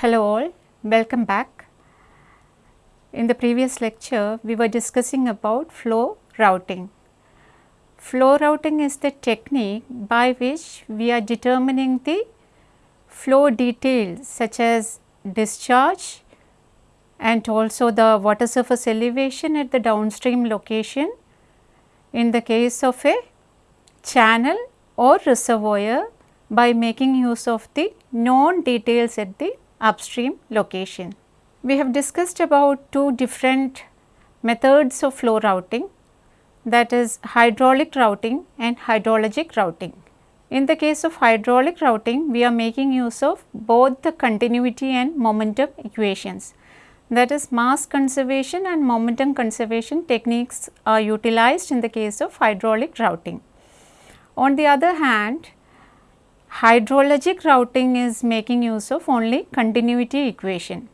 Hello all, welcome back. In the previous lecture, we were discussing about flow routing. Flow routing is the technique by which we are determining the flow details such as discharge and also the water surface elevation at the downstream location in the case of a channel or reservoir by making use of the known details at the upstream location. We have discussed about two different methods of flow routing that is hydraulic routing and hydrologic routing. In the case of hydraulic routing, we are making use of both the continuity and momentum equations. That is mass conservation and momentum conservation techniques are utilized in the case of hydraulic routing. On the other hand, hydrologic routing is making use of only continuity equation.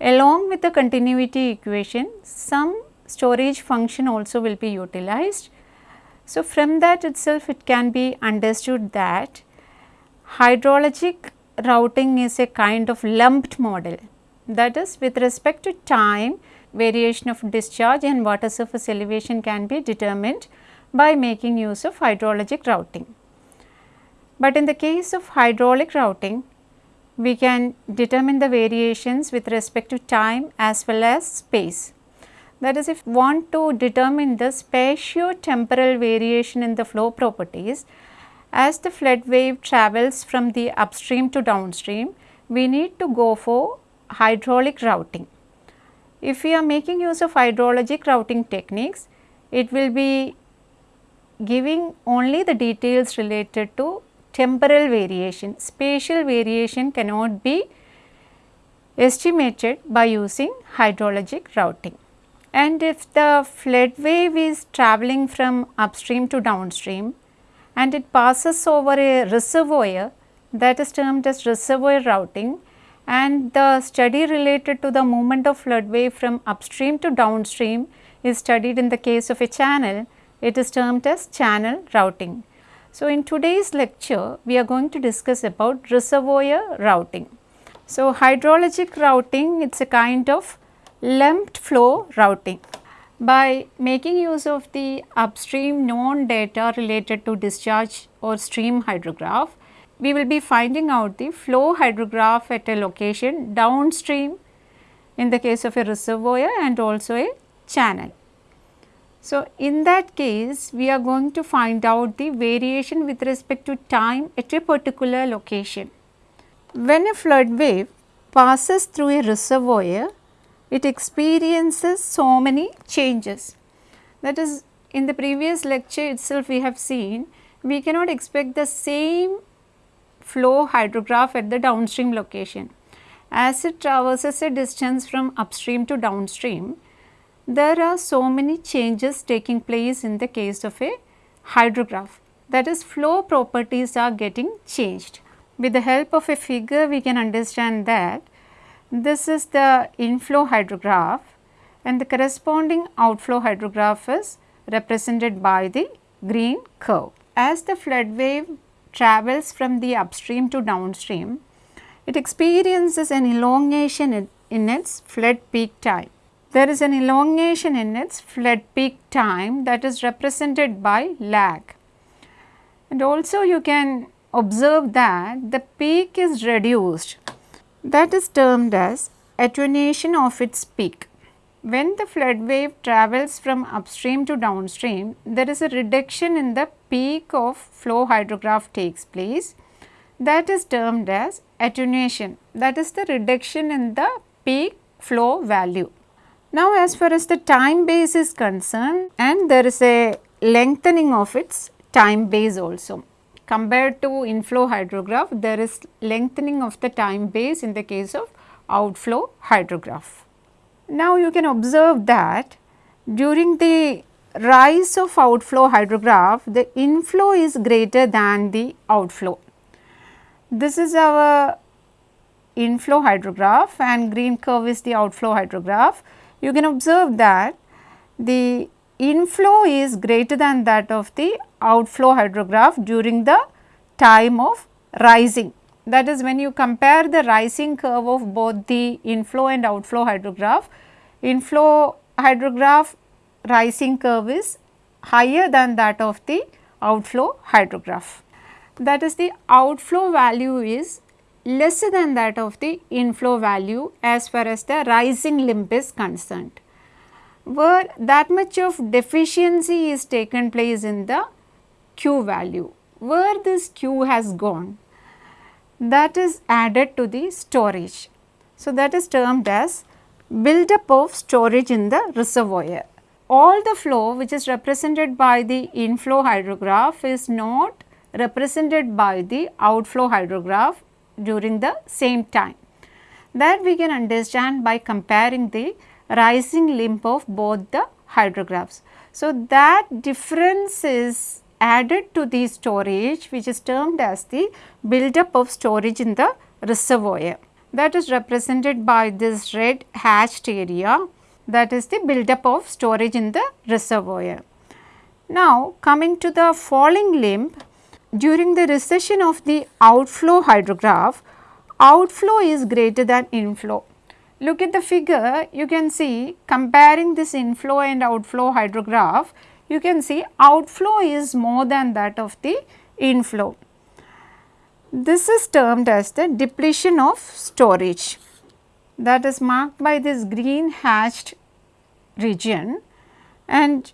Along with the continuity equation, some storage function also will be utilized. So, from that itself it can be understood that hydrologic routing is a kind of lumped model that is with respect to time variation of discharge and water surface elevation can be determined by making use of hydrologic routing. But in the case of hydraulic routing, we can determine the variations with respect to time as well as space. That is if we want to determine the spatio-temporal variation in the flow properties, as the flood wave travels from the upstream to downstream, we need to go for hydraulic routing. If we are making use of hydrologic routing techniques, it will be giving only the details related to temporal variation, spatial variation cannot be estimated by using hydrologic routing. And if the flood wave is travelling from upstream to downstream and it passes over a reservoir that is termed as reservoir routing and the study related to the movement of flood wave from upstream to downstream is studied in the case of a channel, it is termed as channel routing. So, in today's lecture, we are going to discuss about reservoir routing. So, hydrologic routing, it is a kind of lumped flow routing. By making use of the upstream known data related to discharge or stream hydrograph, we will be finding out the flow hydrograph at a location downstream in the case of a reservoir and also a channel. So, in that case we are going to find out the variation with respect to time at a particular location. When a flood wave passes through a reservoir, it experiences so many changes. That is in the previous lecture itself we have seen we cannot expect the same flow hydrograph at the downstream location. As it traverses a distance from upstream to downstream, there are so many changes taking place in the case of a hydrograph. That is flow properties are getting changed. With the help of a figure we can understand that this is the inflow hydrograph and the corresponding outflow hydrograph is represented by the green curve. As the flood wave travels from the upstream to downstream, it experiences an elongation in, in its flood peak time. There is an elongation in its flood peak time that is represented by lag. And also you can observe that the peak is reduced that is termed as attenuation of its peak. When the flood wave travels from upstream to downstream, there is a reduction in the peak of flow hydrograph takes place that is termed as attenuation that is the reduction in the peak flow value. Now, as far as the time base is concerned and there is a lengthening of its time base also compared to inflow hydrograph there is lengthening of the time base in the case of outflow hydrograph. Now, you can observe that during the rise of outflow hydrograph the inflow is greater than the outflow. This is our inflow hydrograph and green curve is the outflow hydrograph. You can observe that the inflow is greater than that of the outflow hydrograph during the time of rising. that is when you compare the rising curve of both the inflow and outflow hydrograph, inflow hydrograph rising curve is higher than that of the outflow hydrograph. That is the outflow value is lesser than that of the inflow value as far as the rising limb is concerned. Where that much of deficiency is taken place in the Q value, where this Q has gone that is added to the storage. So, that is termed as buildup of storage in the reservoir. All the flow which is represented by the inflow hydrograph is not represented by the outflow hydrograph during the same time. That we can understand by comparing the rising limb of both the hydrographs. So, that difference is added to the storage which is termed as the buildup of storage in the reservoir. That is represented by this red hatched area that is the buildup of storage in the reservoir. Now, coming to the falling limb, during the recession of the outflow hydrograph, outflow is greater than inflow. Look at the figure, you can see comparing this inflow and outflow hydrograph, you can see outflow is more than that of the inflow. This is termed as the depletion of storage that is marked by this green hatched region and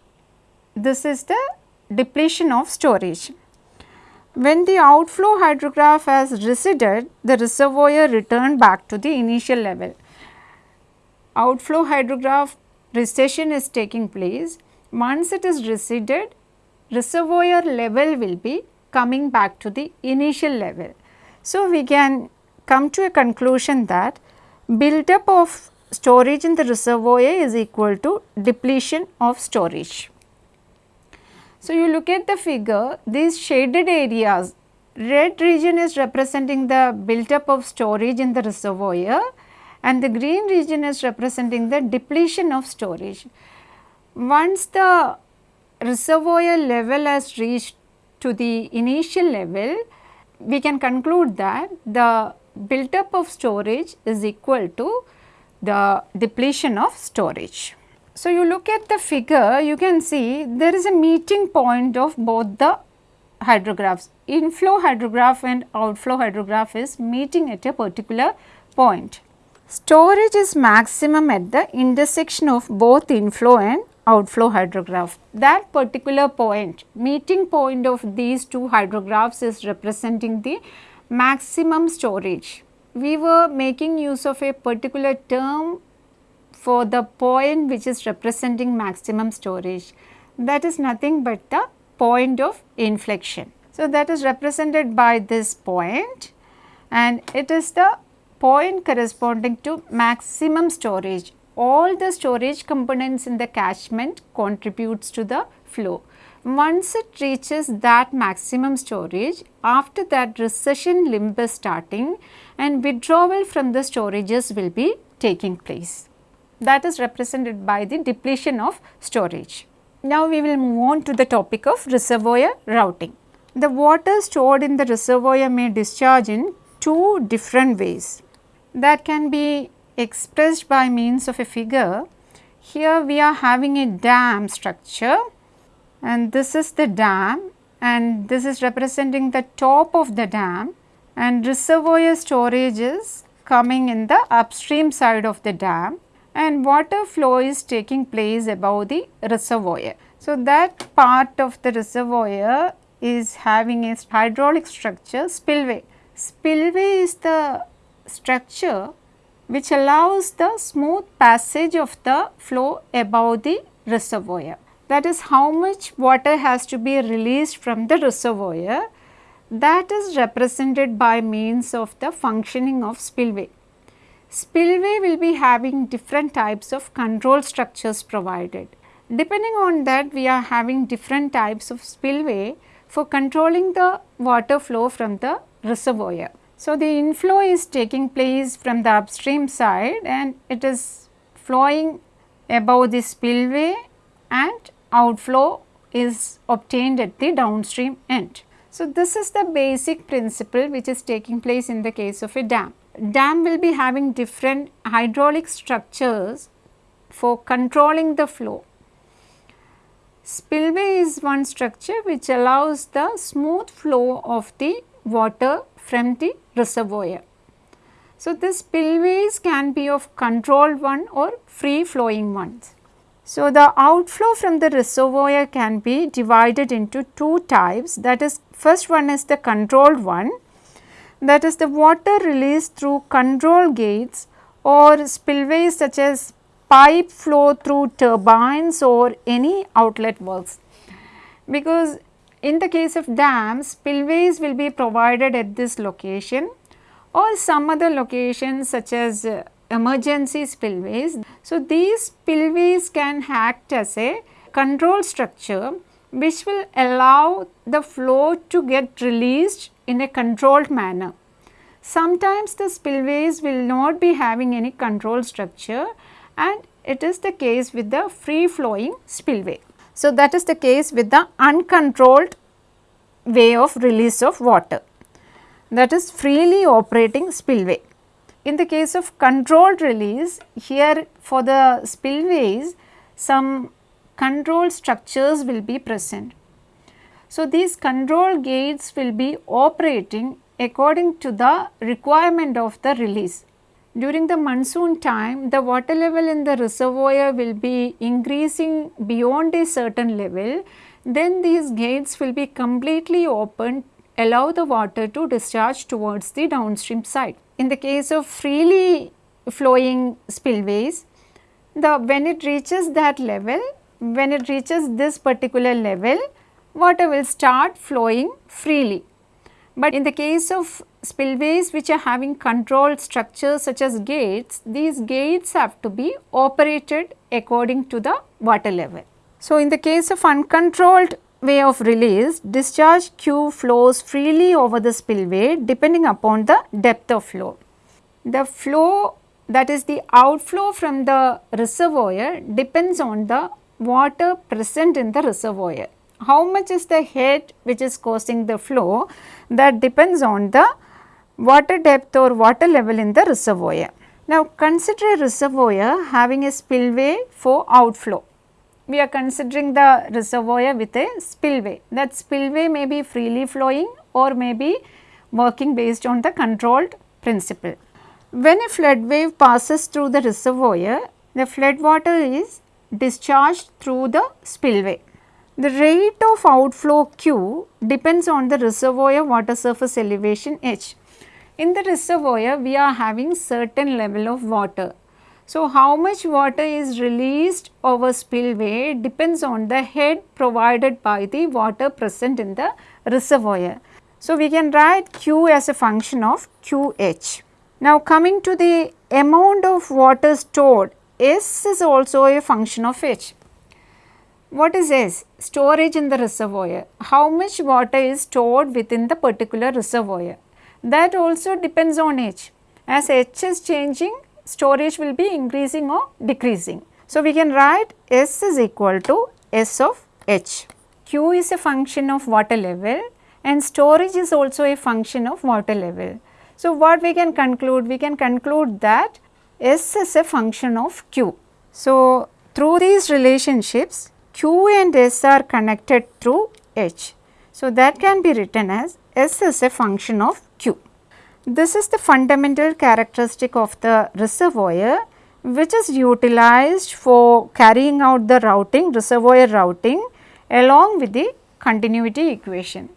this is the depletion of storage. When the outflow hydrograph has receded, the reservoir returned back to the initial level. Outflow hydrograph recession is taking place once it is receded, reservoir level will be coming back to the initial level. So, we can come to a conclusion that buildup of storage in the reservoir is equal to depletion of storage. So, you look at the figure these shaded areas red region is representing the built up of storage in the reservoir and the green region is representing the depletion of storage. Once the reservoir level has reached to the initial level, we can conclude that the built-up of storage is equal to the depletion of storage. So, you look at the figure, you can see there is a meeting point of both the hydrographs. Inflow hydrograph and outflow hydrograph is meeting at a particular point. Storage is maximum at the intersection of both inflow and outflow hydrograph. That particular point, meeting point of these two hydrographs is representing the maximum storage. We were making use of a particular term for the point which is representing maximum storage. That is nothing but the point of inflection. So, that is represented by this point and it is the point corresponding to maximum storage all the storage components in the catchment contributes to the flow. Once it reaches that maximum storage, after that recession limb is starting and withdrawal from the storages will be taking place. That is represented by the depletion of storage. Now, we will move on to the topic of reservoir routing. The water stored in the reservoir may discharge in two different ways. That can be expressed by means of a figure. Here we are having a dam structure and this is the dam and this is representing the top of the dam and reservoir storage is coming in the upstream side of the dam and water flow is taking place above the reservoir. So, that part of the reservoir is having a hydraulic structure spillway. Spillway is the structure which allows the smooth passage of the flow above the reservoir. That is how much water has to be released from the reservoir that is represented by means of the functioning of spillway. Spillway will be having different types of control structures provided. Depending on that we are having different types of spillway for controlling the water flow from the reservoir. So, the inflow is taking place from the upstream side and it is flowing above the spillway and outflow is obtained at the downstream end. So, this is the basic principle which is taking place in the case of a dam. Dam will be having different hydraulic structures for controlling the flow. Spillway is one structure which allows the smooth flow of the water from the reservoir. So, the spillways can be of controlled one or free flowing ones. So, the outflow from the reservoir can be divided into two types that is first one is the controlled one that is the water released through control gates or spillways such as pipe flow through turbines or any outlet works. Because in the case of dams spillways will be provided at this location or some other locations such as uh, emergency spillways. So, these spillways can act as a control structure which will allow the flow to get released in a controlled manner. Sometimes the spillways will not be having any control structure and it is the case with the free flowing spillway. So, that is the case with the uncontrolled way of release of water that is freely operating spillway. In the case of controlled release, here for the spillways, some control structures will be present. So, these control gates will be operating according to the requirement of the release. During the monsoon time, the water level in the reservoir will be increasing beyond a certain level, then these gates will be completely opened allow the water to discharge towards the downstream side. In the case of freely flowing spillways, the when it reaches that level, when it reaches this particular level, water will start flowing freely. But in the case of spillways which are having controlled structures such as gates, these gates have to be operated according to the water level. So, in the case of uncontrolled way of release, discharge Q flows freely over the spillway depending upon the depth of flow. The flow that is the outflow from the reservoir depends on the water present in the reservoir. How much is the head which is causing the flow that depends on the water depth or water level in the reservoir. Now consider a reservoir having a spillway for outflow we are considering the reservoir with a spillway. That spillway may be freely flowing or may be working based on the controlled principle. When a flood wave passes through the reservoir, the flood water is discharged through the spillway. The rate of outflow Q depends on the reservoir water surface elevation H. In the reservoir, we are having certain level of water so, how much water is released over spillway depends on the head provided by the water present in the reservoir. So, we can write Q as a function of QH. Now, coming to the amount of water stored, S is also a function of H. What is S? Storage in the reservoir. How much water is stored within the particular reservoir? That also depends on H. As H is changing, storage will be increasing or decreasing. So, we can write S is equal to S of H. Q is a function of water level and storage is also a function of water level. So, what we can conclude? We can conclude that S is a function of Q. So, through these relationships Q and S are connected through H. So, that can be written as S is a function of Q. This is the fundamental characteristic of the reservoir which is utilized for carrying out the routing, reservoir routing along with the continuity equation.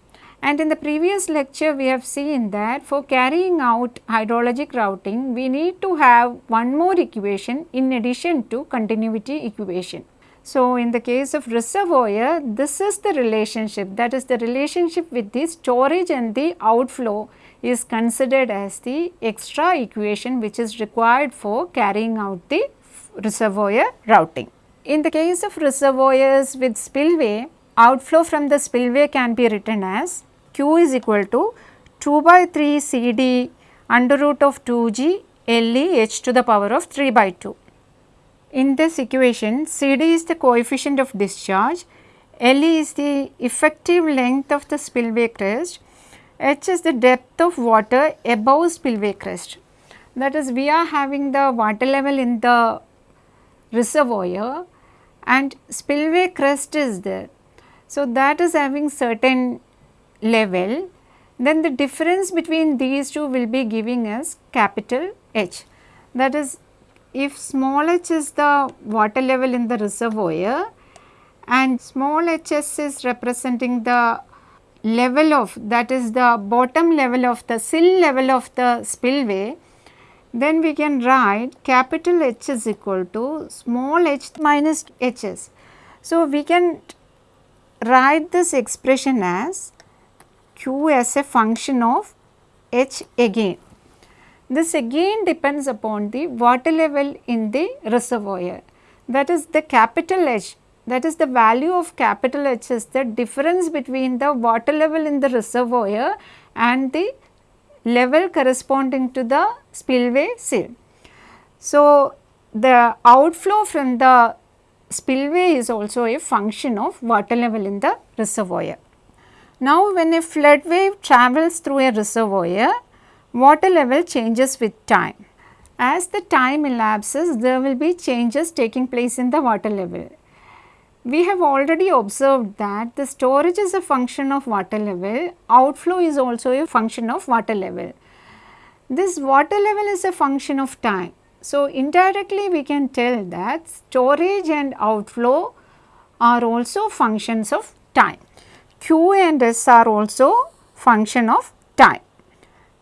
And in the previous lecture we have seen that for carrying out hydrologic routing we need to have one more equation in addition to continuity equation. So, in the case of reservoir this is the relationship that is the relationship with the storage and the outflow is considered as the extra equation which is required for carrying out the reservoir routing. In the case of reservoirs with spillway, outflow from the spillway can be written as Q is equal to 2 by 3 C D under root of 2 G L E H to the power of 3 by 2. In this equation, C D is the coefficient of discharge, L is the effective length of the spillway crest, H is the depth of water above spillway crest. That is we are having the water level in the reservoir and spillway crest is there. So, that is having certain level then the difference between these two will be giving us capital H. That is if small h is the water level in the reservoir and small hs is representing the level of that is the bottom level of the sill level of the spillway, then we can write capital H is equal to small h minus hs. So, we can write this expression as q as a function of h again. This again depends upon the water level in the reservoir. That is the capital H that is the value of capital H is the difference between the water level in the reservoir and the level corresponding to the spillway sill. So, the outflow from the spillway is also a function of water level in the reservoir. Now, when a flood wave travels through a reservoir, water level changes with time. As the time elapses, there will be changes taking place in the water level. We have already observed that the storage is a function of water level, outflow is also a function of water level. This water level is a function of time. So, indirectly we can tell that storage and outflow are also functions of time. Q and S are also function of time.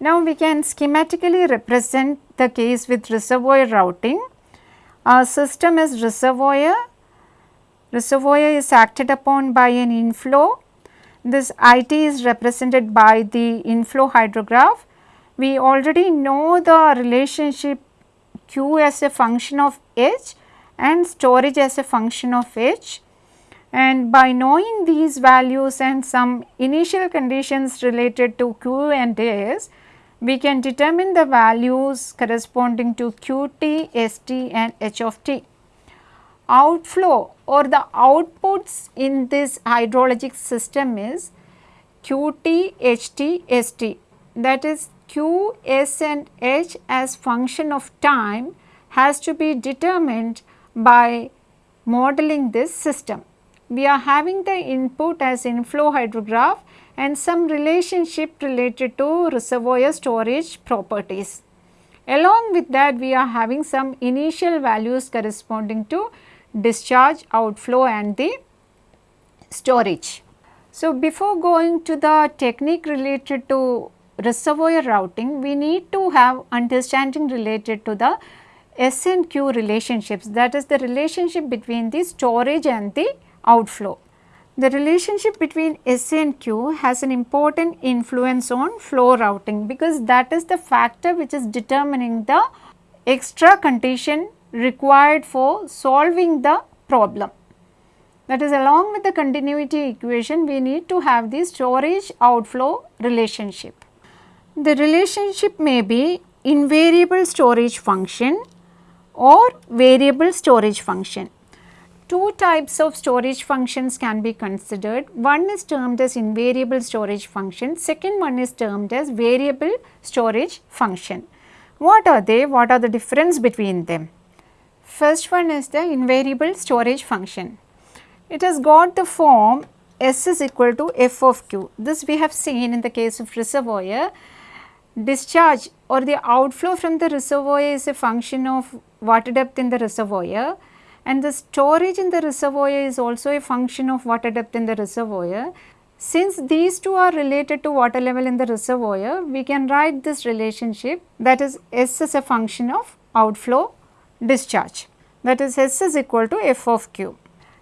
Now, we can schematically represent the case with reservoir routing. Our system is reservoir reservoir is acted upon by an inflow. This IT is represented by the inflow hydrograph. We already know the relationship Q as a function of H and storage as a function of H. And by knowing these values and some initial conditions related to Q and S, we can determine the values corresponding to Qt, St and H of t outflow or the outputs in this hydrologic system is Qt, Ht, St that is Q, S and H as function of time has to be determined by modeling this system. We are having the input as inflow hydrograph and some relationship related to reservoir storage properties. Along with that we are having some initial values corresponding to discharge, outflow and the storage. So, before going to the technique related to reservoir routing, we need to have understanding related to the S and Q relationships that is the relationship between the storage and the outflow. The relationship between S and Q has an important influence on flow routing because that is the factor which is determining the extra condition required for solving the problem. That is along with the continuity equation we need to have the storage outflow relationship. The relationship may be invariable storage function or variable storage function. Two types of storage functions can be considered. One is termed as invariable storage function, second one is termed as variable storage function. What are they? What are the difference between them? First one is the invariable storage function. It has got the form S is equal to f of q. This we have seen in the case of reservoir. Discharge or the outflow from the reservoir is a function of water depth in the reservoir and the storage in the reservoir is also a function of water depth in the reservoir. Since these two are related to water level in the reservoir, we can write this relationship that is S is a function of outflow discharge that is S is equal to f of q.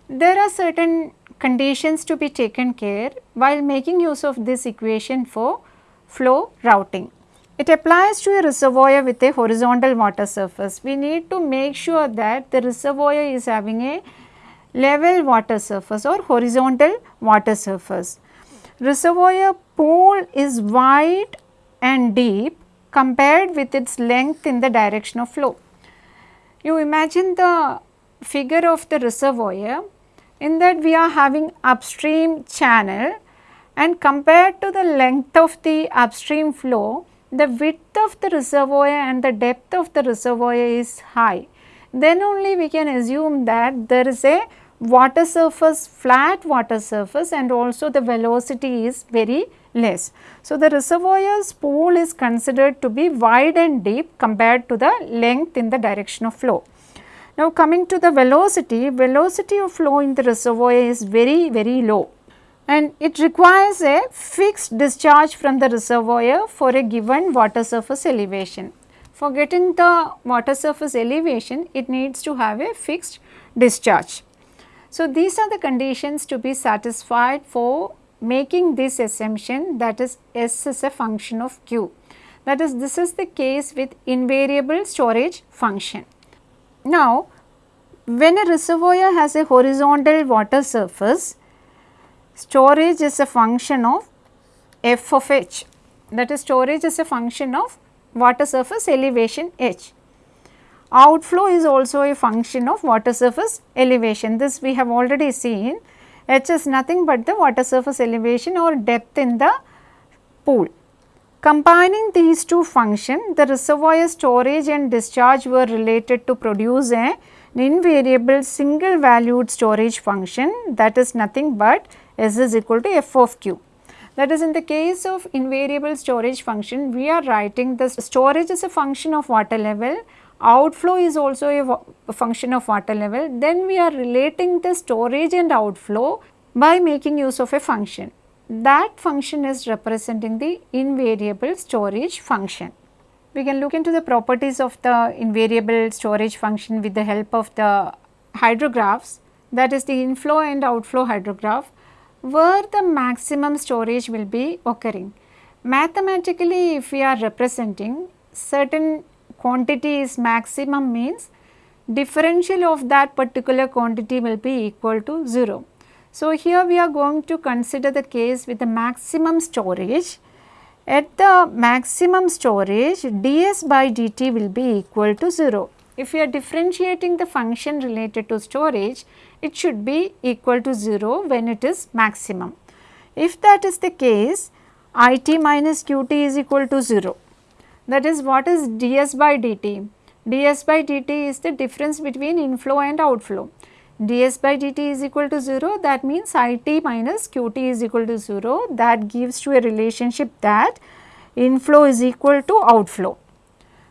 There are certain conditions to be taken care while making use of this equation for flow routing. It applies to a reservoir with a horizontal water surface. We need to make sure that the reservoir is having a level water surface or horizontal water surface. Reservoir pool is wide and deep compared with its length in the direction of flow. You imagine the figure of the reservoir in that we are having upstream channel and compared to the length of the upstream flow, the width of the reservoir and the depth of the reservoir is high. Then only we can assume that there is a water surface, flat water surface and also the velocity is very less. So, the reservoir's pool is considered to be wide and deep compared to the length in the direction of flow. Now, coming to the velocity, velocity of flow in the reservoir is very very low and it requires a fixed discharge from the reservoir for a given water surface elevation. For getting the water surface elevation, it needs to have a fixed discharge. So, these are the conditions to be satisfied for making this assumption that is S is a function of Q. That is this is the case with invariable storage function. Now, when a reservoir has a horizontal water surface, storage is a function of f of h that is storage is a function of water surface elevation h. Outflow is also a function of water surface elevation this we have already seen h is nothing but the water surface elevation or depth in the pool. Combining these two functions the reservoir storage and discharge were related to produce a, an invariable single valued storage function that is nothing but S is equal to f of q. That is in the case of invariable storage function, we are writing the storage is a function of water level, outflow is also a, a function of water level, then we are relating the storage and outflow by making use of a function. That function is representing the invariable storage function. We can look into the properties of the invariable storage function with the help of the hydrographs that is the inflow and outflow hydrograph where the maximum storage will be occurring. Mathematically if we are representing certain quantity is maximum means differential of that particular quantity will be equal to 0. So, here we are going to consider the case with the maximum storage. At the maximum storage ds by dt will be equal to 0. If we are differentiating the function related to storage, it should be equal to 0 when it is maximum. If that is the case, it minus qt is equal to 0. That is what is ds by dt? ds by dt is the difference between inflow and outflow. ds by dt is equal to 0 that means it minus qt is equal to 0 that gives to a relationship that inflow is equal to outflow.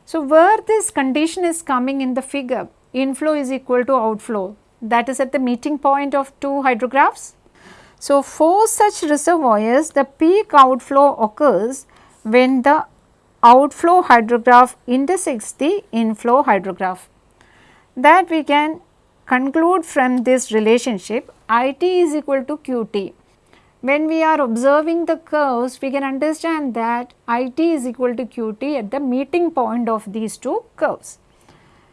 So, where this condition is coming in the figure inflow is equal to outflow that is at the meeting point of two hydrographs. So, for such reservoirs the peak outflow occurs when the outflow hydrograph intersects the inflow hydrograph. That we can conclude from this relationship IT is equal to QT. When we are observing the curves, we can understand that IT is equal to QT at the meeting point of these two curves.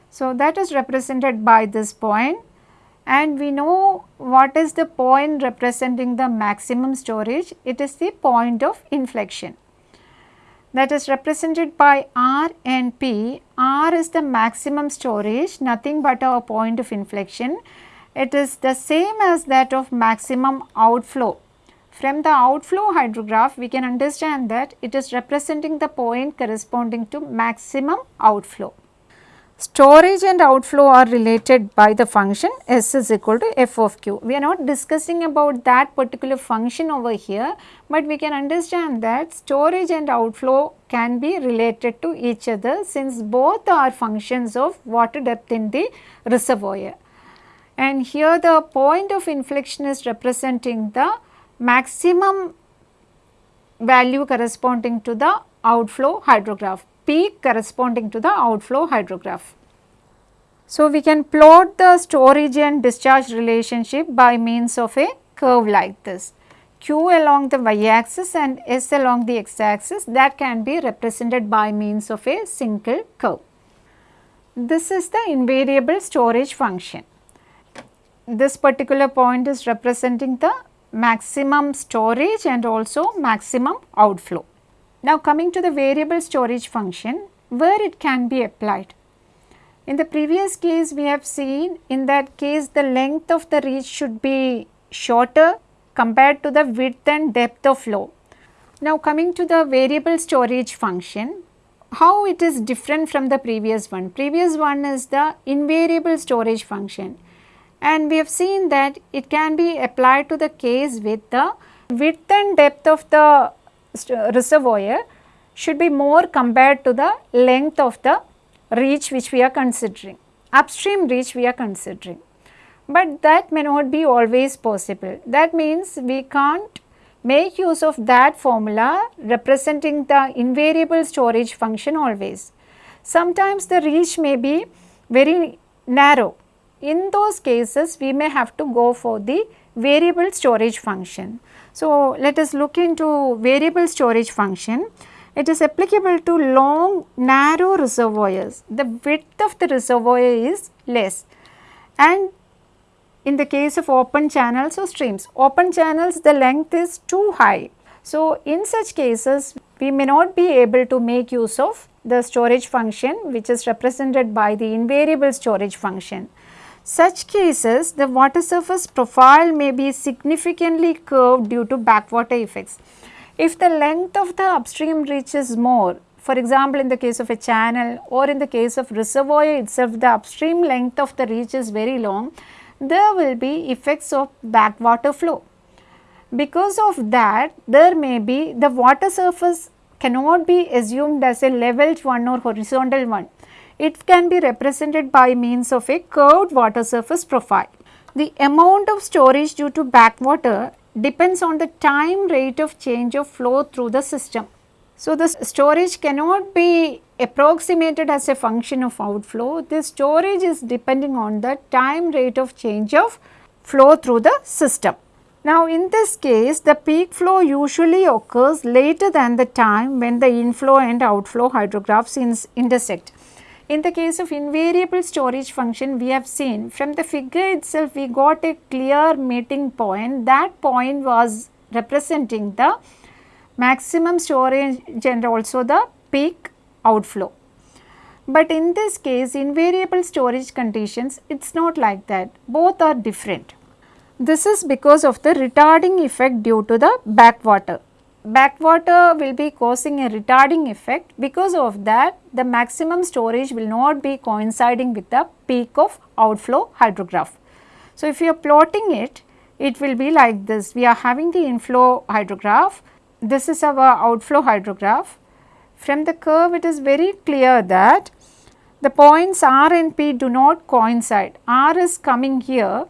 So, that is represented by this point and we know what is the point representing the maximum storage, it is the point of inflection that is represented by R and P. R is the maximum storage nothing but our point of inflection. It is the same as that of maximum outflow. From the outflow hydrograph we can understand that it is representing the point corresponding to maximum outflow. Storage and outflow are related by the function S is equal to f of q. We are not discussing about that particular function over here, but we can understand that storage and outflow can be related to each other since both are functions of water depth in the reservoir. And here the point of inflection is representing the maximum value corresponding to the outflow hydrograph peak corresponding to the outflow hydrograph. So, we can plot the storage and discharge relationship by means of a curve like this. Q along the y axis and S along the x axis that can be represented by means of a single curve. This is the invariable storage function. This particular point is representing the maximum storage and also maximum outflow. Now coming to the variable storage function where it can be applied. In the previous case we have seen in that case the length of the reach should be shorter compared to the width and depth of flow. Now coming to the variable storage function, how it is different from the previous one? Previous one is the invariable storage function and we have seen that it can be applied to the case with the width and depth of the uh, reservoir should be more compared to the length of the reach which we are considering, upstream reach we are considering. But that may not be always possible. That means we can't make use of that formula representing the invariable storage function always. Sometimes the reach may be very narrow. In those cases we may have to go for the variable storage function. So, let us look into variable storage function. It is applicable to long narrow reservoirs. The width of the reservoir is less and in the case of open channels or streams, open channels the length is too high. So, in such cases we may not be able to make use of the storage function which is represented by the invariable storage function. Such cases the water surface profile may be significantly curved due to backwater effects. If the length of the upstream reaches more, for example, in the case of a channel or in the case of reservoir itself, the upstream length of the reach is very long, there will be effects of backwater flow. Because of that, there may be the water surface cannot be assumed as a leveled one or horizontal one. It can be represented by means of a curved water surface profile. The amount of storage due to backwater depends on the time rate of change of flow through the system. So, the storage cannot be approximated as a function of outflow. The storage is depending on the time rate of change of flow through the system. Now, in this case the peak flow usually occurs later than the time when the inflow and outflow hydrographs intersect. In the case of invariable storage function we have seen from the figure itself we got a clear meeting point that point was representing the maximum storage and also the peak outflow. But in this case invariable storage conditions it is not like that both are different. This is because of the retarding effect due to the backwater backwater will be causing a retarding effect. Because of that the maximum storage will not be coinciding with the peak of outflow hydrograph. So, if you are plotting it, it will be like this. We are having the inflow hydrograph, this is our outflow hydrograph. From the curve it is very clear that the points R and P do not coincide, R is coming here,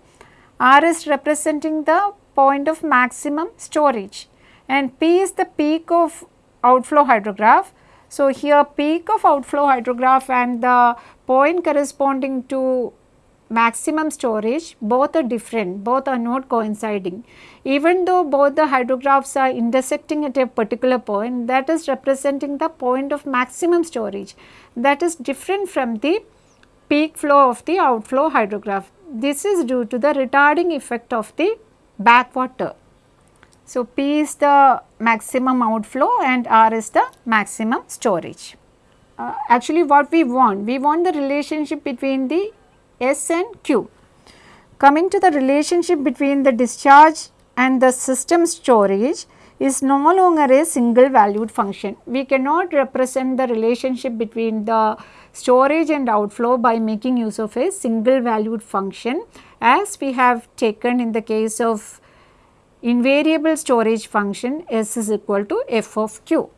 R is representing the point of maximum storage and P is the peak of outflow hydrograph. So, here peak of outflow hydrograph and the point corresponding to maximum storage both are different, both are not coinciding. Even though both the hydrographs are intersecting at a particular point that is representing the point of maximum storage that is different from the peak flow of the outflow hydrograph. This is due to the retarding effect of the backwater. So, P is the maximum outflow and R is the maximum storage. Uh, actually what we want? We want the relationship between the S and Q. Coming to the relationship between the discharge and the system storage is no longer a single valued function. We cannot represent the relationship between the storage and outflow by making use of a single valued function as we have taken in the case of invariable storage function S is equal to f of q.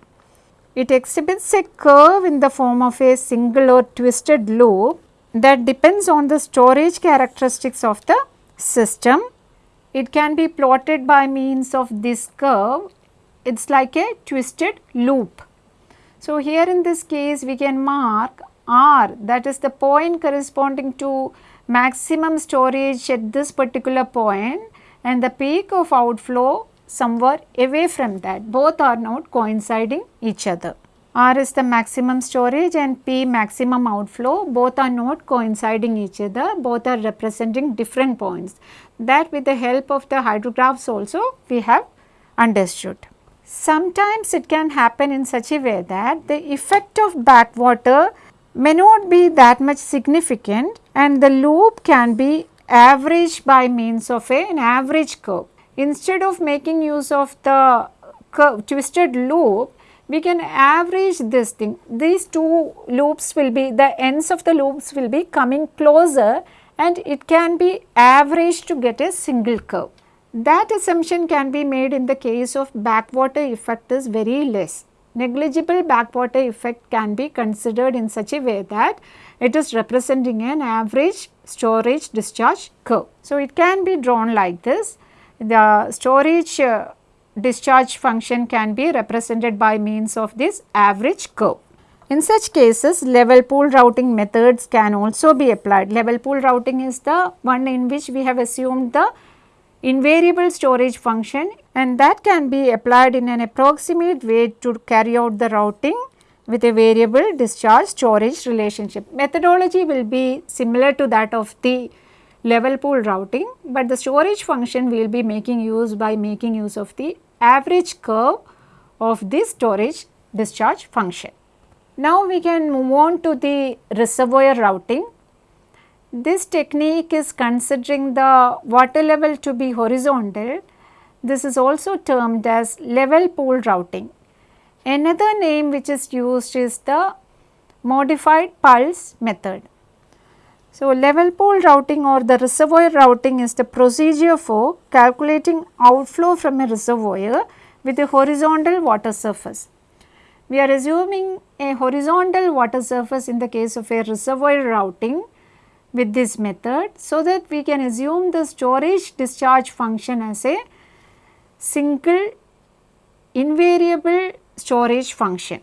It exhibits a curve in the form of a single or twisted loop that depends on the storage characteristics of the system. It can be plotted by means of this curve. It is like a twisted loop. So, here in this case we can mark R that is the point corresponding to maximum storage at this particular point and the peak of outflow somewhere away from that both are not coinciding each other. R is the maximum storage and P maximum outflow both are not coinciding each other both are representing different points that with the help of the hydrographs also we have understood. Sometimes it can happen in such a way that the effect of backwater may not be that much significant and the loop can be averaged by means of a, an average curve. Instead of making use of the curve, twisted loop, we can average this thing. These two loops will be, the ends of the loops will be coming closer and it can be averaged to get a single curve. That assumption can be made in the case of backwater effect is very less. Negligible backwater effect can be considered in such a way that it is representing an average storage discharge curve. So, it can be drawn like this. The storage uh, discharge function can be represented by means of this average curve. In such cases, level pool routing methods can also be applied. Level pool routing is the one in which we have assumed the invariable storage function and that can be applied in an approximate way to carry out the routing with a variable discharge storage relationship. Methodology will be similar to that of the level pool routing, but the storage function will be making use by making use of the average curve of this storage discharge function. Now we can move on to the reservoir routing. This technique is considering the water level to be horizontal. This is also termed as level pool routing. Another name which is used is the modified Puls method. So, level pool routing or the reservoir routing is the procedure for calculating outflow from a reservoir with a horizontal water surface. We are assuming a horizontal water surface in the case of a reservoir routing with this method so that we can assume the storage discharge function as a single invariable storage function.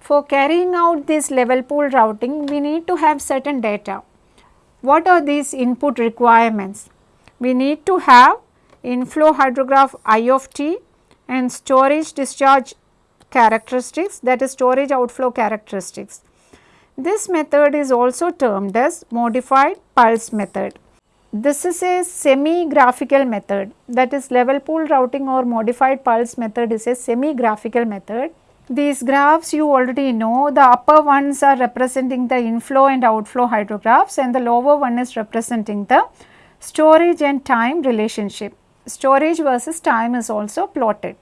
For carrying out this level pool routing, we need to have certain data. What are these input requirements? We need to have inflow hydrograph I of t and storage discharge characteristics that is storage outflow characteristics. This method is also termed as modified Puls method. This is a semi-graphical method that is level pool routing or modified Puls method is a semi-graphical method. These graphs you already know the upper ones are representing the inflow and outflow hydrographs and the lower one is representing the storage and time relationship. Storage versus time is also plotted.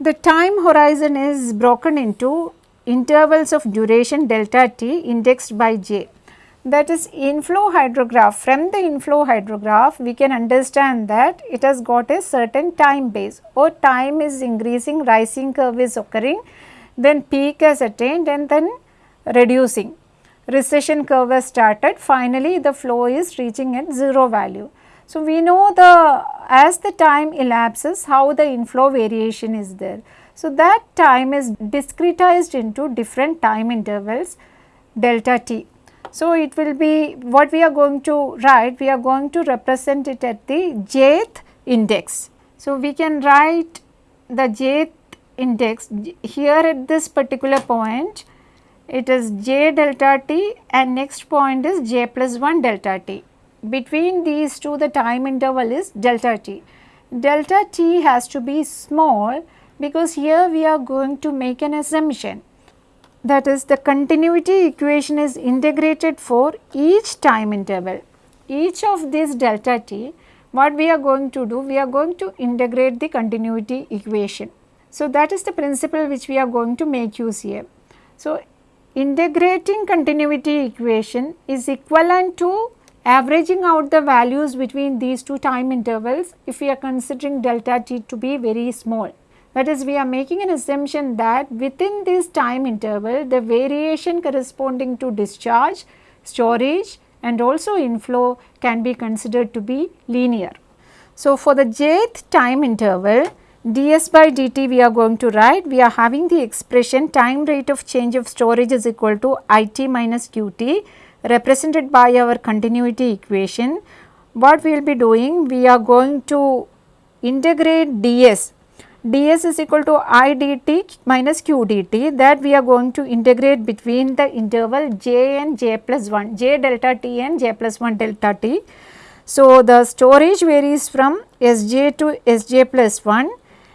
The time horizon is broken into intervals of duration delta t indexed by j that is inflow hydrograph. From the inflow hydrograph, we can understand that it has got a certain time base or time is increasing, rising curve is occurring, then peak has attained and then reducing. Recession curve has started, finally the flow is reaching at 0 value. So, we know the as the time elapses how the inflow variation is there. So, that time is discretized into different time intervals delta t so, it will be what we are going to write, we are going to represent it at the jth index. So, we can write the jth index here at this particular point it is j delta t and next point is j plus 1 delta t. Between these two the time interval is delta t. Delta t has to be small because here we are going to make an assumption that is the continuity equation is integrated for each time interval. Each of these delta t what we are going to do we are going to integrate the continuity equation. So, that is the principle which we are going to make use here. So, integrating continuity equation is equivalent to averaging out the values between these two time intervals if we are considering delta t to be very small. That is we are making an assumption that within this time interval the variation corresponding to discharge, storage and also inflow can be considered to be linear. So, for the jth time interval ds by dt we are going to write we are having the expression time rate of change of storage is equal to it minus qt represented by our continuity equation. What we will be doing we are going to integrate ds ds is equal to i dt minus q dt that we are going to integrate between the interval j and j plus 1, j delta t and j plus 1 delta t. So, the storage varies from Sj to Sj plus 1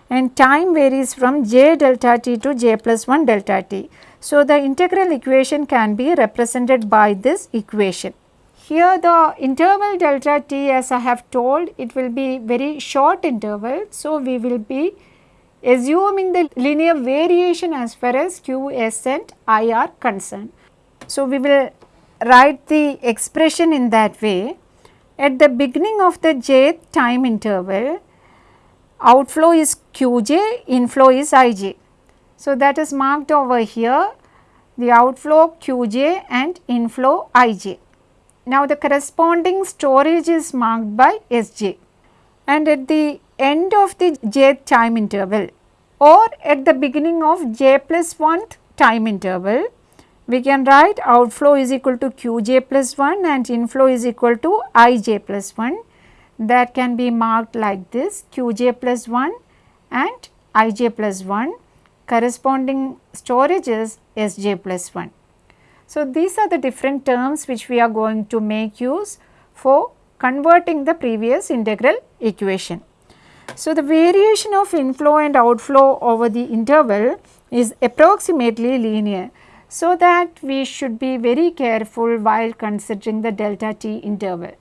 and time varies from j delta t to j plus 1 delta t. So, the integral equation can be represented by this equation. Here the interval delta t as I have told it will be very short interval. So, we will be assuming the linear variation as far as q, s and i are concerned. So, we will write the expression in that way. At the beginning of the jth time interval, outflow is qj, inflow is ij. So, that is marked over here the outflow qj and inflow ij. Now, the corresponding storage is marked by sj and at the end of the jth time interval or at the beginning of j plus 1th time interval, we can write outflow is equal to qj plus 1 and inflow is equal to ij plus 1 that can be marked like this qj plus 1 and ij plus 1 corresponding storage is sj plus 1. So, these are the different terms which we are going to make use for converting the previous integral equation. So, the variation of inflow and outflow over the interval is approximately linear so that we should be very careful while considering the delta t interval.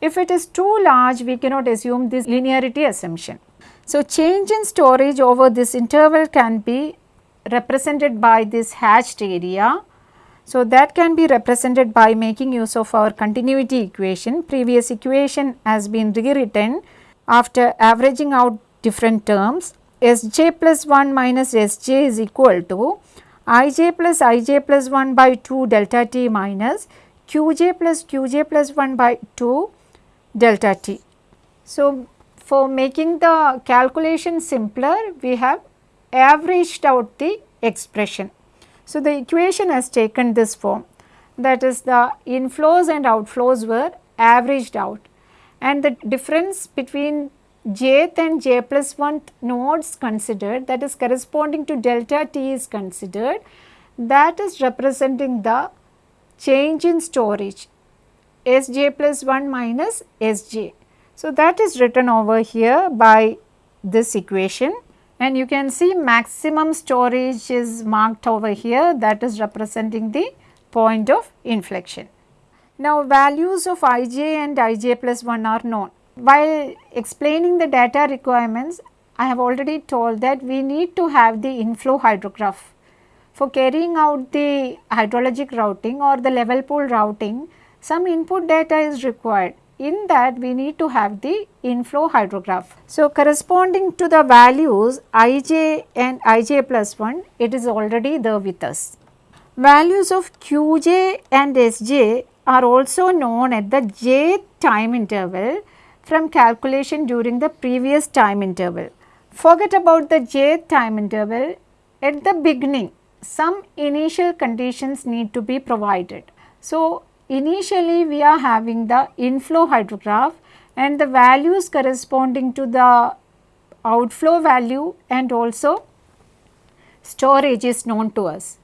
If it is too large, we cannot assume this linearity assumption. So, change in storage over this interval can be represented by this hatched area. So, that can be represented by making use of our continuity equation. Previous equation has been rewritten after averaging out different terms. Sj plus 1 minus Sj is equal to ij plus ij plus 1 by 2 delta t minus qj plus qj plus 1 by 2 delta t. So, for making the calculation simpler we have averaged out the expression. So, the equation has taken this form that is the inflows and outflows were averaged out and the difference between jth and j plus 1 nodes considered that is corresponding to delta t is considered that is representing the change in storage Sj plus 1 minus Sj. So, that is written over here by this equation and you can see maximum storage is marked over here that is representing the point of inflection. Now, values of ij and ij plus 1 are known. While explaining the data requirements, I have already told that we need to have the inflow hydrograph. For carrying out the hydrologic routing or the level pool routing, some input data is required. In that we need to have the inflow hydrograph. So, corresponding to the values ij and ij plus 1, it is already there with us. Values of qj and sj are also known at the jth time interval from calculation during the previous time interval. Forget about the jth time interval. At the beginning, some initial conditions need to be provided. So, initially we are having the inflow hydrograph and the values corresponding to the outflow value and also storage is known to us.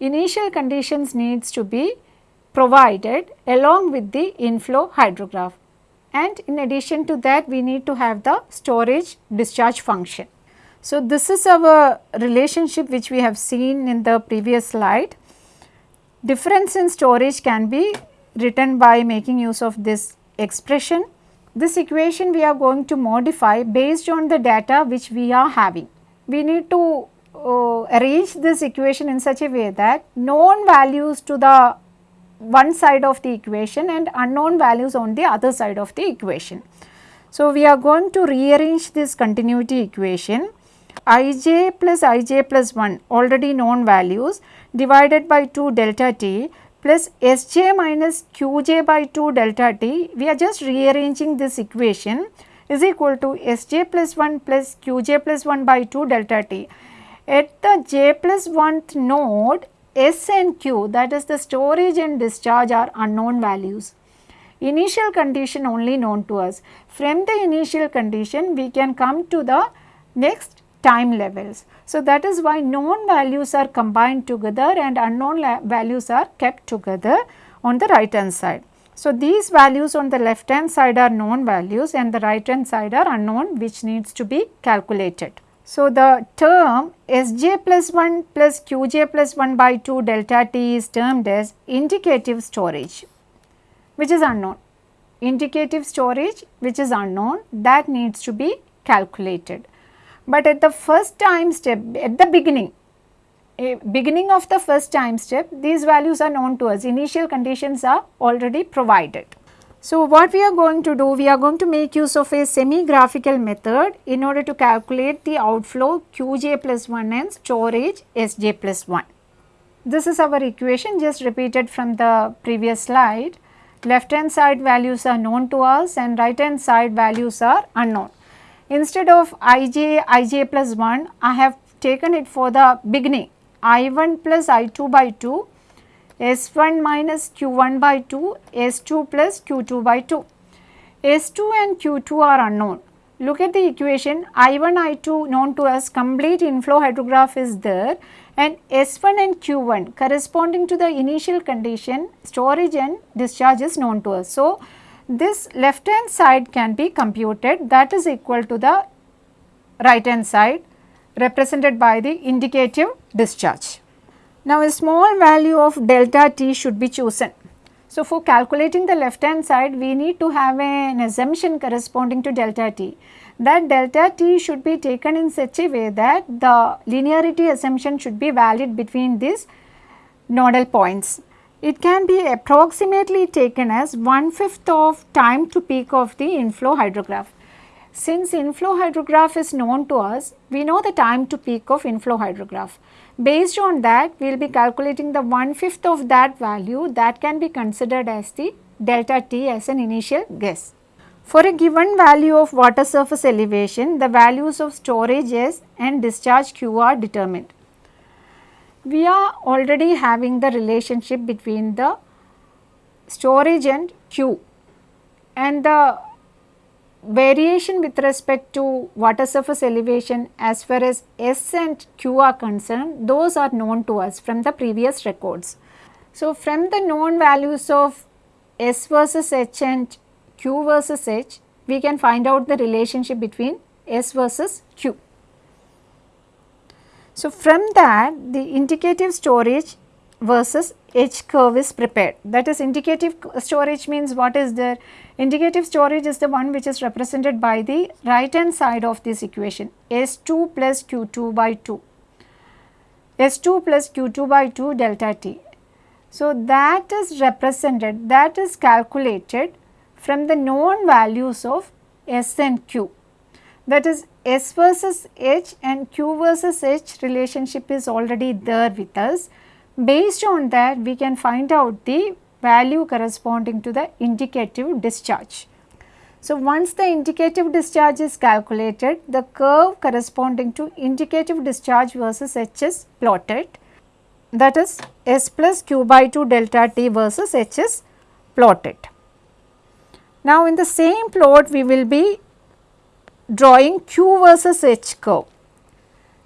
Initial conditions needs to be provided along with the inflow hydrograph and in addition to that we need to have the storage discharge function. So, this is our relationship which we have seen in the previous slide. Difference in storage can be written by making use of this expression. This equation we are going to modify based on the data which we are having. We need to uh, arrange this equation in such a way that known values to the one side of the equation and unknown values on the other side of the equation. So, we are going to rearrange this continuity equation ij plus ij plus 1 already known values divided by 2 delta t plus sj minus qj by 2 delta t. We are just rearranging this equation is equal to sj plus 1 plus qj plus 1 by 2 delta t. At the j plus 1th node S and Q that is the storage and discharge are unknown values. Initial condition only known to us. From the initial condition we can come to the next time levels. So, that is why known values are combined together and unknown values are kept together on the right hand side. So, these values on the left hand side are known values and the right hand side are unknown which needs to be calculated. So, the term Sj plus 1 plus Qj plus 1 by 2 delta T is termed as indicative storage which is unknown. Indicative storage which is unknown that needs to be calculated. But at the first time step at the beginning beginning of the first time step these values are known to us initial conditions are already provided. So, what we are going to do? We are going to make use of a semi-graphical method in order to calculate the outflow Qj plus 1 and storage Sj plus 1. This is our equation just repeated from the previous slide. Left hand side values are known to us and right hand side values are unknown. Instead of ij, ij plus 1, I have taken it for the beginning i1 plus i2 by 2 S1 minus Q1 by 2, S2 plus Q2 by 2. S2 and Q2 are unknown. Look at the equation I1, I2 known to us complete inflow hydrograph is there and S1 and Q1 corresponding to the initial condition storage and discharge is known to us. So, this left hand side can be computed that is equal to the right hand side represented by the indicative discharge. Now, a small value of delta t should be chosen. So, for calculating the left hand side we need to have an assumption corresponding to delta t. That delta t should be taken in such a way that the linearity assumption should be valid between these nodal points. It can be approximately taken as one fifth of time to peak of the inflow hydrograph. Since inflow hydrograph is known to us, we know the time to peak of inflow hydrograph. Based on that, we will be calculating the one fifth of that value that can be considered as the delta T as an initial guess. For a given value of water surface elevation, the values of storage S and discharge Q are determined. We are already having the relationship between the storage and Q and the variation with respect to water surface elevation as far as S and Q are concerned, those are known to us from the previous records. So, from the known values of S versus H and Q versus H, we can find out the relationship between S versus Q. So, from that the indicative storage versus H curve is prepared. That is indicative storage means what is there? Indicative storage is the one which is represented by the right hand side of this equation S2 plus Q2 by 2. S2 plus Q2 by 2 delta T. So, that is represented that is calculated from the known values of S and Q. That is S versus H and Q versus H relationship is already there with us Based on that we can find out the value corresponding to the indicative discharge. So, once the indicative discharge is calculated, the curve corresponding to indicative discharge versus H is plotted that is S plus Q by 2 delta T versus H is plotted. Now, in the same plot we will be drawing Q versus H curve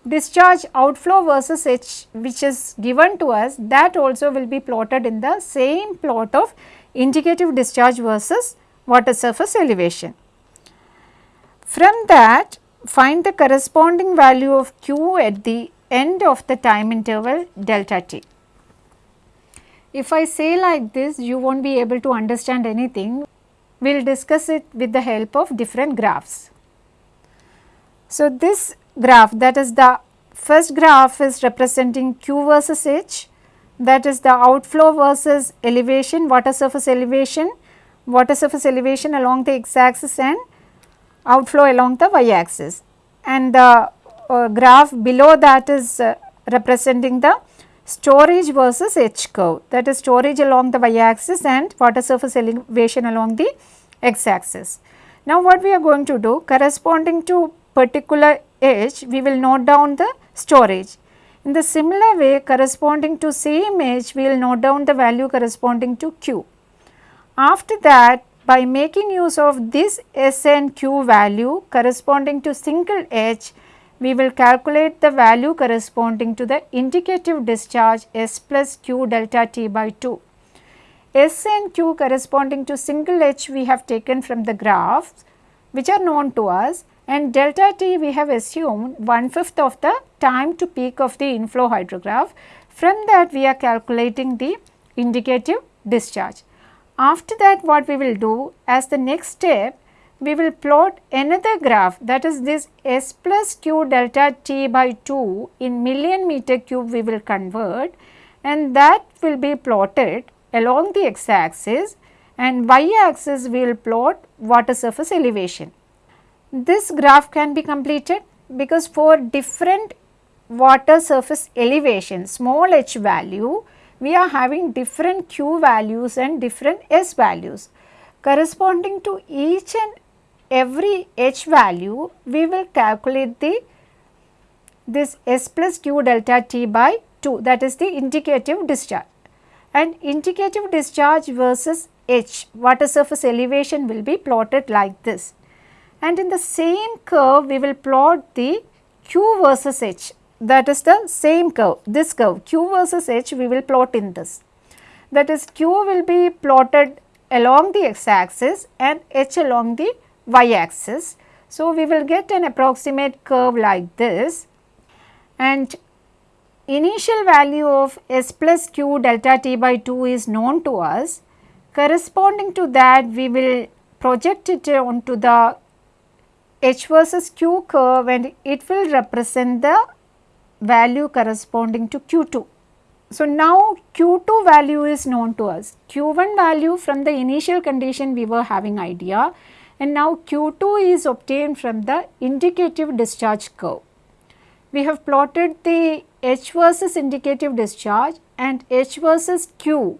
discharge outflow versus H which is given to us that also will be plotted in the same plot of indicative discharge versus water surface elevation. From that find the corresponding value of Q at the end of the time interval delta t. If I say like this you will not be able to understand anything, we will discuss it with the help of different graphs. So, this graph that is the first graph is representing Q versus H. That is the outflow versus elevation water surface elevation water surface elevation along the x axis and outflow along the y axis and the uh, graph below that is uh, representing the storage versus H curve. That is storage along the y axis and water surface elevation along the x axis. Now what we are going to do corresponding to particular H we will note down the storage. In the similar way corresponding to same H we will note down the value corresponding to Q. After that by making use of this S and Q value corresponding to single H we will calculate the value corresponding to the indicative discharge S plus Q delta T by 2. S and Q corresponding to single H we have taken from the graphs which are known to us and delta T we have assumed one fifth of the time to peak of the inflow hydrograph. From that we are calculating the indicative discharge. After that what we will do as the next step we will plot another graph that is this S plus Q delta T by 2 in million meter cube we will convert and that will be plotted along the x axis and y axis we will plot water surface elevation. This graph can be completed because for different water surface elevation small h value we are having different q values and different s values. Corresponding to each and every h value we will calculate the this s plus q delta t by 2 that is the indicative discharge and indicative discharge versus h water surface elevation will be plotted like this and in the same curve we will plot the q versus h that is the same curve this curve q versus h we will plot in this that is q will be plotted along the x axis and h along the y axis. So, we will get an approximate curve like this and initial value of s plus q delta t by 2 is known to us. Corresponding to that we will project it onto the h versus q curve and it will represent the value corresponding to q2. So, now q2 value is known to us, q1 value from the initial condition we were having idea and now q2 is obtained from the indicative discharge curve. We have plotted the H versus indicative discharge and H versus Q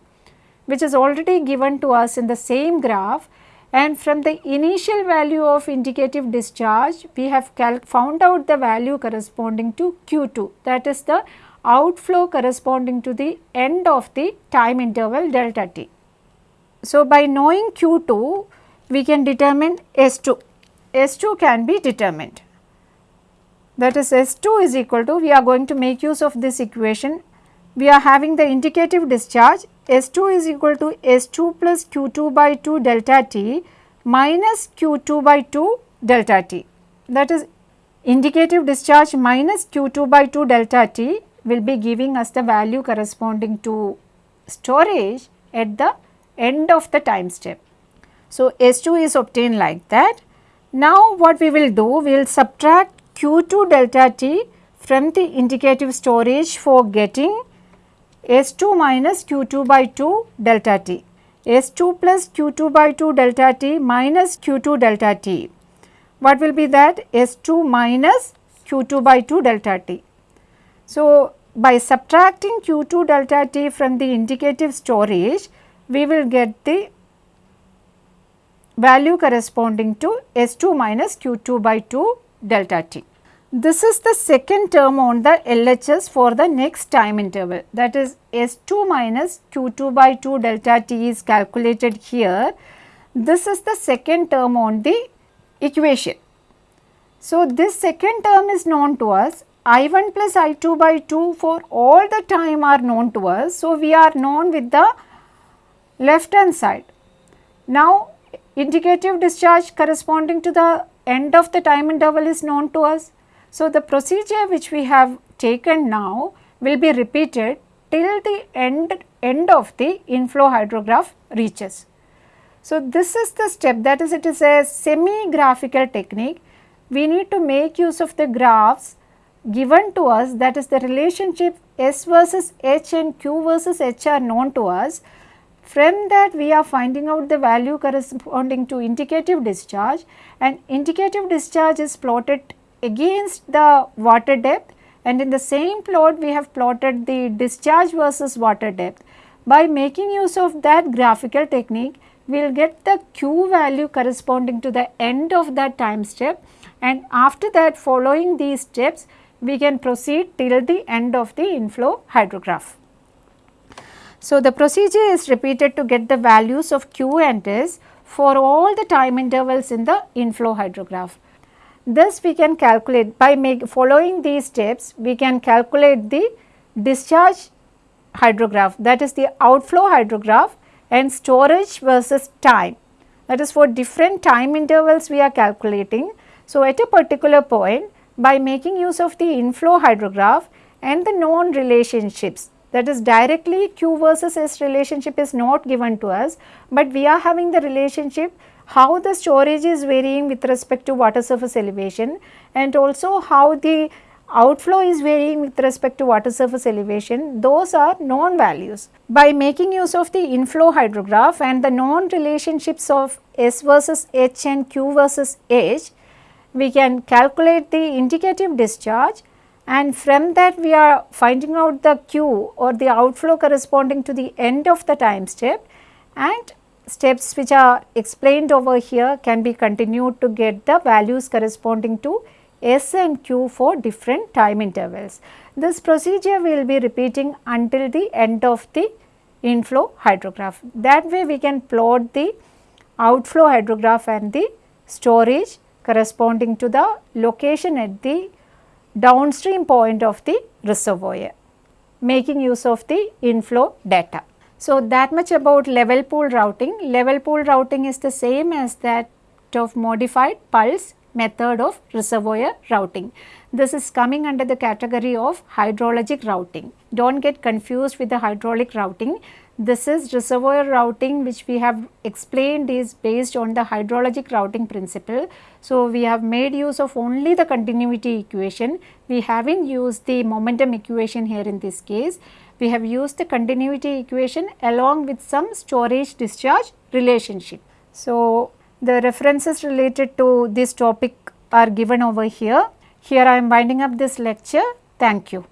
which is already given to us in the same graph and from the initial value of indicative discharge we have found out the value corresponding to Q2 that is the outflow corresponding to the end of the time interval delta t. So, by knowing Q2 we can determine S2, S2 can be determined. That is S2 is equal to we are going to make use of this equation. We are having the indicative discharge S2 is equal to S2 plus Q2 by 2 delta T minus Q2 by 2 delta T that is indicative discharge minus Q2 by 2 delta T will be giving us the value corresponding to storage at the end of the time step. So, S2 is obtained like that. Now, what we will do, we will subtract Q2 delta T from the indicative storage for getting S2 minus Q2 by 2 delta T. S2 plus Q2 by 2 delta T minus Q2 delta T. What will be that? S2 minus Q2 by 2 delta T. So, by subtracting Q2 delta T from the indicative storage, we will get the value corresponding to S2 minus Q2 by 2 delta t. This is the second term on the LHS for the next time interval that is S2 minus Q2 by 2 delta t is calculated here. This is the second term on the equation. So, this second term is known to us I1 plus I2 by 2 for all the time are known to us. So, we are known with the left hand side. Now, indicative discharge corresponding to the end of the time interval is known to us. So, the procedure which we have taken now will be repeated till the end, end of the inflow hydrograph reaches. So, this is the step that is it is a semi graphical technique. We need to make use of the graphs given to us that is the relationship S versus H and Q versus H are known to us from that we are finding out the value corresponding to indicative discharge and indicative discharge is plotted against the water depth and in the same plot we have plotted the discharge versus water depth. By making use of that graphical technique we will get the Q value corresponding to the end of that time step and after that following these steps we can proceed till the end of the inflow hydrograph. So, the procedure is repeated to get the values of Q and S for all the time intervals in the inflow hydrograph. This we can calculate by make, following these steps we can calculate the discharge hydrograph that is the outflow hydrograph and storage versus time that is for different time intervals we are calculating. So, at a particular point by making use of the inflow hydrograph and the known relationships that is directly Q versus S relationship is not given to us, but we are having the relationship how the storage is varying with respect to water surface elevation and also how the outflow is varying with respect to water surface elevation, those are known values. By making use of the inflow hydrograph and the known relationships of S versus H and Q versus H, we can calculate the indicative discharge and from that we are finding out the Q or the outflow corresponding to the end of the time step and steps which are explained over here can be continued to get the values corresponding to S and Q for different time intervals. This procedure we will be repeating until the end of the inflow hydrograph. That way we can plot the outflow hydrograph and the storage corresponding to the location at the downstream point of the reservoir making use of the inflow data. So, that much about level pool routing. Level pool routing is the same as that of modified Puls method of reservoir routing. This is coming under the category of hydrologic routing. Do not get confused with the hydraulic routing. This is reservoir routing which we have explained is based on the hydrologic routing principle. So, we have made use of only the continuity equation. We have not used the momentum equation here in this case. We have used the continuity equation along with some storage discharge relationship. So, the references related to this topic are given over here. Here I am winding up this lecture. Thank you.